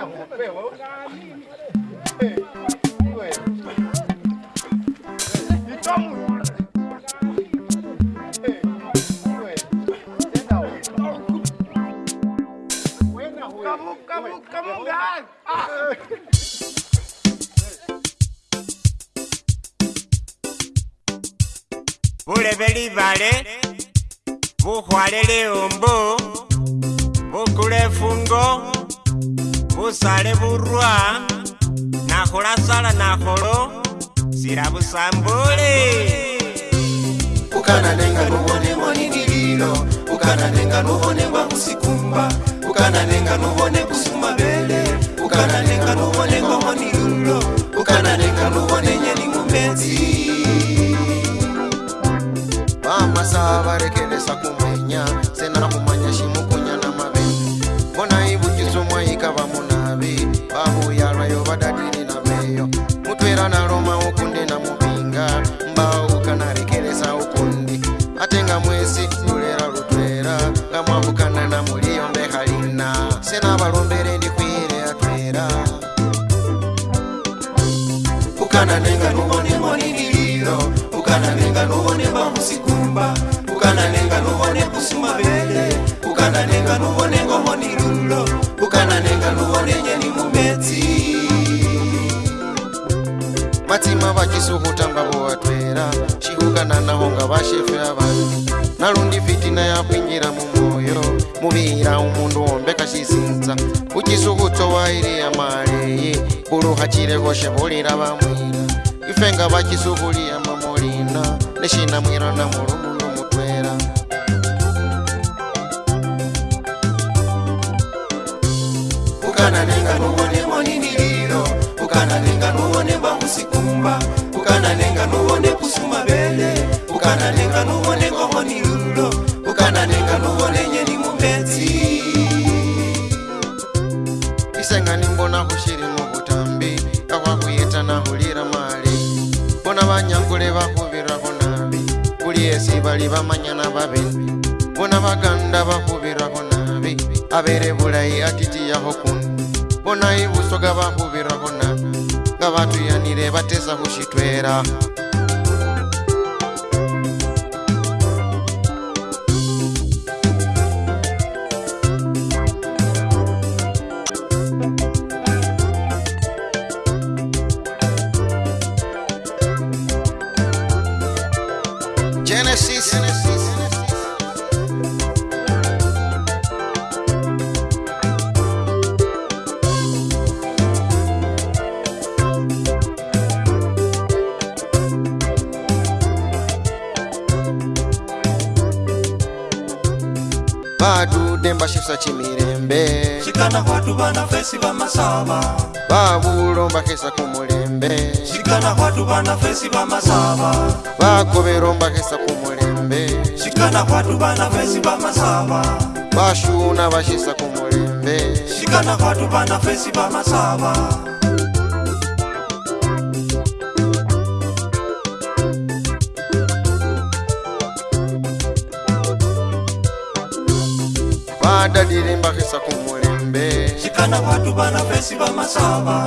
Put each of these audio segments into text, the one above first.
Kamu, kamu, kamu dah. Ah. bulebe libale bukhwale liumbu bukula efungo busale burwa nakhola sala nakholo silabusambule ukana nenga nuwonemo ni mililo ukana nenga nuwonemwa musikumba ukana nenga nuwone kusuma bele ukana nenga nuwonengomo ni lulo ukana nenga nuwonenye ni mumezi bamasa barekelesa kumenya senamu iyo mutwera nalomawo kunde namupinga mbaukana rekeresa ukundi atenga mwesi nulera lutwera ngamwavukana namuliyo mbehalina senavalombere ndikwire atwera ukana nenga nuvone moniniliro ukana nenga nuvone mamusikumba ukana nenga nuvone kusumabele ukana nenga nuvone ngomonilulo ukana nenga nuvone nyeni mumetsi vatsima vachizokutanga kuvatwera chiukanana honga vashefe avanhu nalundi fitina yapwinjira mumwoyo muviira umundu wombekachizinza uchizokutsowairiya malei kuruhachirekoshevulira vamwina ifenga vachizokuliya mamolina nechinamwirana mulumulu mutwera ukana nenga nuwonemoniniliro ukana nenga kumba ukana nenga nuone kusuma bele ukana nenga nuone ngomoni lulo ukana nenga nuone nyeni mumbedzi isengani mbona kushiri mukutambi akwakuyeta nahulira mali bona vanyangule vakuvira kunabi kuli esi vali vamanyana vavenbi bona vaganda vakuvira kunabi avere vulai atitiyahokuni bona ivusoka vakuvira batuyanire bateza kushitwera vadude mbashevisa chimirembe cikana kwatu vana fesi vamasava vavulomba kesa kumulembe cikana kwatu vana fesi vamasava vakoveromba kesa kumulembe cikana kwatu vana fesi vamasava vashuna vashisa kumulembe cikana kwatu vana fesi vamasava adadire mbakisa ku mulembe kikana watu bana fesi ba masaba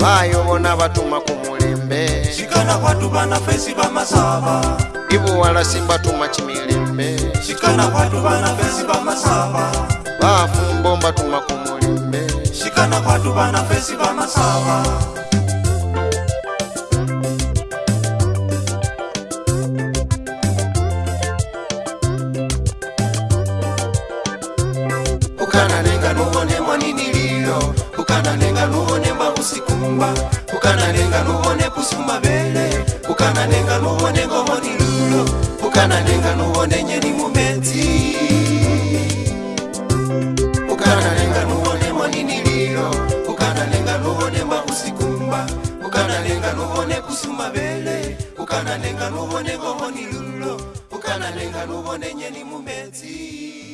bayo bayobona batuma ku mulembe kikana watu bana fesi ba masaba ibu bamasaba ibuwala simbatuma kimilembe shikana watu bana fesi ba bamasaba bafumbo mbatuma ku mulembe shikana watu bana fesi ba masaba bukananenga nuwone kusumba bele bukananenga nuwone ngomoni lulo bukananenga nuwone nyeni mumetsi bukananenga nuwone monini lilo bukananenga nuwone mahusikumba bukananenga nuwone kusumba bele bukananenga nuwone ngomoni lulo bukananenga nuwone nyeni mumetsi